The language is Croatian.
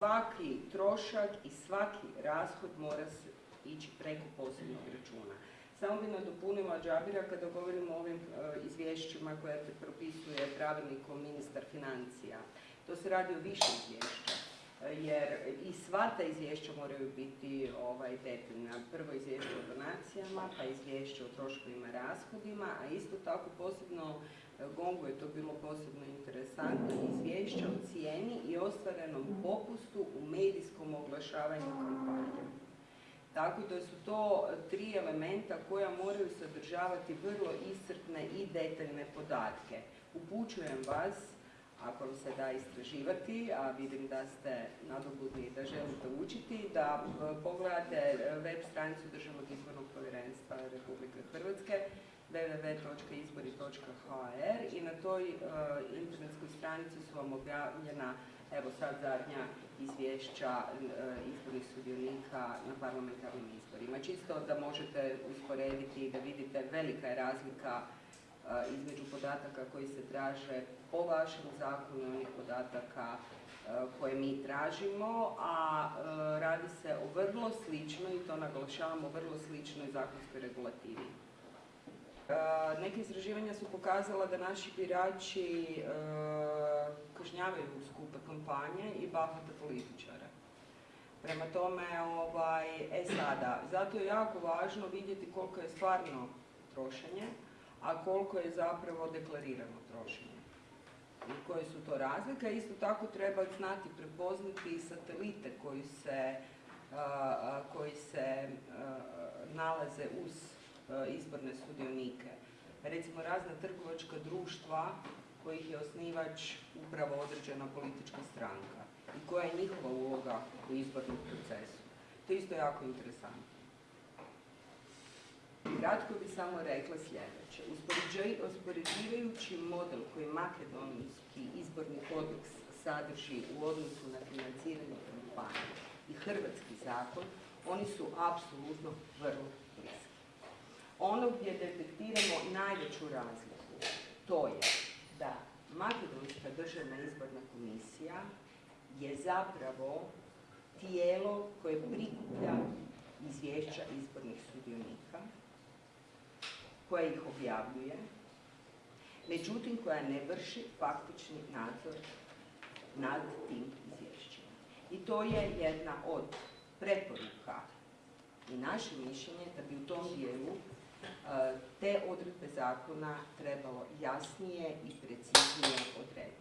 svaki trošak i svaki rashod mora se ići preko posebnog računa. Samo bi nadopunila Džabira kada govorimo o ovim e, izvješćima koje propisuje pravilnikom ministar financija. To se radi o više izvješća, e, jer i sva ta izvješća moraju biti ovaj, detaljna. Prvo izvješće o donacijama, pa izvješće o troškovima i rashodima, a isto tako posebno e, Gongu je to bilo posebno interesantno, izvješća o cijeni i ostvarenom popustu u medijskom oglašavanju kampanje. Tako da su to tri elementa koja moraju sadržavati vrlo iscrpne i detaljne podatke. Upućujem vas, ako vam se da istraživati, a vidim da ste nadobudni i da želite učiti, da e, pogledate web stranicu Državnog izbornog povjerenstva Republike Hrvatske www.izbori.hr i na toj e, internetskoj stranici su vam objavljena evo sad zadnja izvješća e, izbornih sudionika na parlamentarnim izborima. Čisto da možete usporediti i da vidite velika je razlika e, između podataka koji se traže po vašem zakonu i onih podataka koje mi tražimo, a radi se o vrlo sličnoj, i to naglašavamo, vrlo sličnoj zakonskoj regulativi. Neke istraživanja su pokazala da naši birači e, kažnjavaju skupe kampanje i bahate političare. Prema tome, ovaj, e sada, zato je jako važno vidjeti koliko je stvarno trošenje, a koliko je zapravo deklarirano trošenje. I koje su to razlike. Isto tako treba znati prepoznati satelite koji se, koji se nalaze uz E, izborne sudionike. Recimo razna trgovačka društva kojih je osnivač upravo određena politička stranka i koja je njihova uloga u izbornom procesu. To je isto jako interesantno. Kratko bi samo rekla sljedeće. Uspoređivajući model koji makedonijski izborni kodeks sadrži u odnosu na financiranje kampanje i hrvatski zakon, oni su apsolutno vrlo. Ono gdje detektiramo najveću razliku, to je da Makedonska državna izborna komisija je zapravo tijelo koje prikuplja izvješća izbornih sudionika, koje ih objavljuje, međutim koja ne vrši faktični nadzor nad tim izvješćima. I to je jedna od preporuka i naše mišljenje da bi u tom dijelu te odredbe zakona trebalo jasnije i preciznije odrediti.